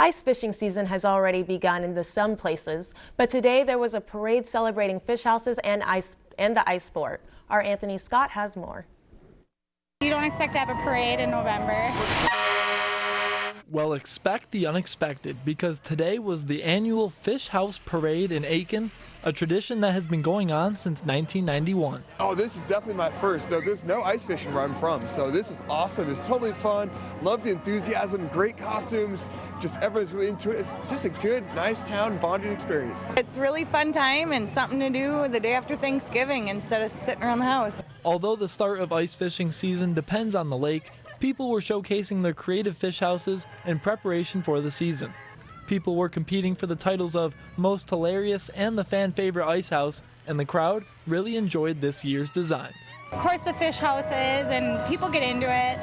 Ice fishing season has already begun in the some places, but today there was a parade celebrating fish houses and ice and the ice sport. Our Anthony Scott has more. You don't expect to have a parade in November. Well, expect the unexpected because today was the annual Fish House Parade in Aitkin, a tradition that has been going on since 1991. Oh, this is definitely my first. No, there's no ice fishing where I'm from, so this is awesome. It's totally fun. Love the enthusiasm, great costumes. Just everyone's really into it. It's just a good, nice town bonding experience. It's really fun time and something to do the day after Thanksgiving instead of sitting around the house. Although the start of ice fishing season depends on the lake, people were showcasing their creative fish houses in preparation for the season. People were competing for the titles of Most Hilarious and the Fan Favorite Ice House, and the crowd really enjoyed this year's designs. Of course, the fish houses, and people get into it.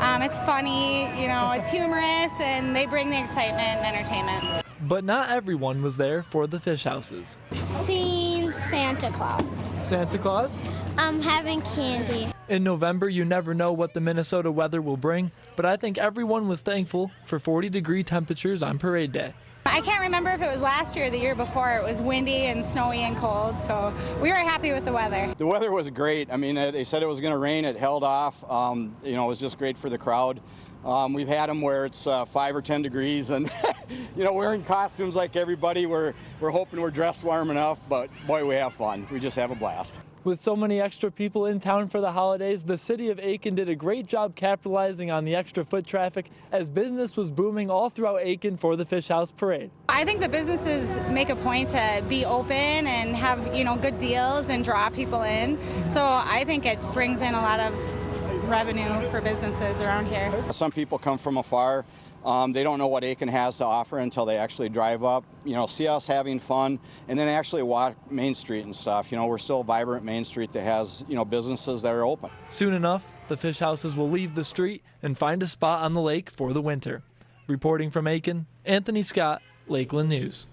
Um, it's funny, you know, it's humorous, and they bring the excitement and entertainment. But not everyone was there for the fish houses. Seeing Santa Claus. Santa Claus? Um, having candy. In November, you never know what the Minnesota weather will bring, but I think everyone was thankful for 40 degree temperatures on parade day. I can't remember if it was last year or the year before. It was windy and snowy and cold, so we were happy with the weather. The weather was great. I mean, they said it was going to rain. It held off. Um, you know, it was just great for the crowd. Um, we've had them where it's uh, five or 10 degrees and, you know, wearing costumes like everybody. We're, we're hoping we're dressed warm enough, but boy, we have fun. We just have a blast. With so many extra people in town for the holidays, the city of Aitkin did a great job capitalizing on the extra foot traffic as business was booming all throughout Aitkin for the Fish House Parade. I think the businesses make a point to be open and have, you know, good deals and draw people in. So I think it brings in a lot of revenue for businesses around here. Some people come from afar. Um, they don't know what Aitkin has to offer until they actually drive up, you know, see us having fun, and then actually walk Main Street and stuff. You know, we're still a vibrant Main Street that has, you know, businesses that are open. Soon enough, the fish houses will leave the street and find a spot on the lake for the winter. Reporting from Aitkin, Anthony Scott, Lakeland News.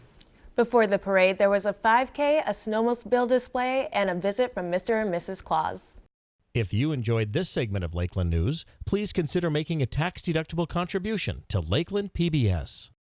Before the parade, there was a 5K, a snowmobile display, and a visit from Mr. and Mrs. Claus. If you enjoyed this segment of Lakeland News, please consider making a tax-deductible contribution to Lakeland PBS.